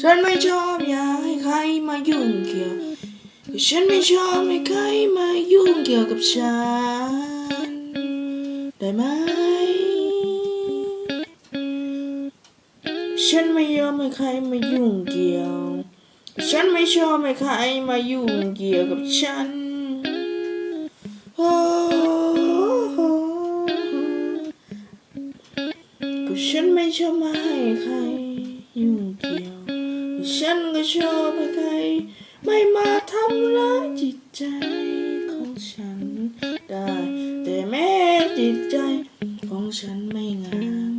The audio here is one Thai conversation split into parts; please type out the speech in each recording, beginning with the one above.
ฉันไม่ชอบอยากให้ใครมายุ่งเกี่ยวก็ฉันไม่ชอบให้ใครมายุ่งเกี่ยวกับฉัน ได้ไหม ฉันไม่ยอมให้ใครมายุ่งเกี่ยว ฉันไม่ชอบให้ใครมายุ่งเกี่ยวกับฉันโอ้โหก็ฉันไม่ชอบมาให้ใครยุ่งเกี่ยว ฉันก็ชอบใคร ไม่มาทำร้ายจิตใจของฉันได้ แต่แม้จิตใจของฉันไม่งาม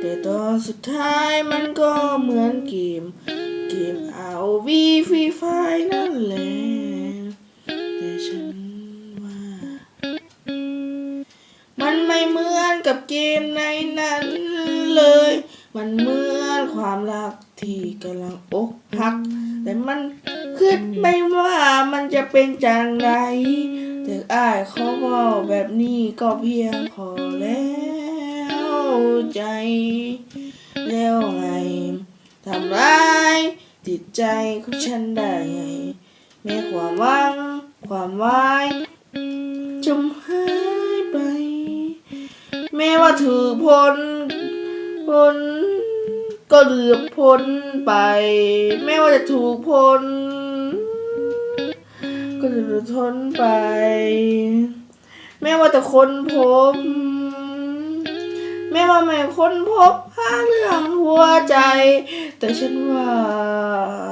แต่ตอนสุดท้ายมันก็เหมือนเกม เกมเอาวีฟรีไฟนั่นแหละ ไม่เหมือนกับเกมในนั้นเลย มันเหมือนความรักที่กำลังอกหัก แต่มันคิดไม่ว่ามันจะเป็นจังไรแต่อ้ายเขาบอกแบบนี้ก็เพียงพอแล้วใจ แล้วไงทำร้ายจิตใจของฉันได้ไงแม้ความหวังความวายจมหาย ม้ว่าถือพ้นพ้นก็เหลือพ้นไป แม้ว่าจะถูกพ้น ก็จะเหลือบพ้นไป แม้ว่าจะค้นพบ แม้ว่าไม่ค้นพบหาเรื่องหัวใจ แต่ฉันว่า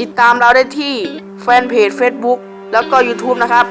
ติดตามเราได้ที่แฟนเพจ Facebook แล้วก็ YouTube นะครับ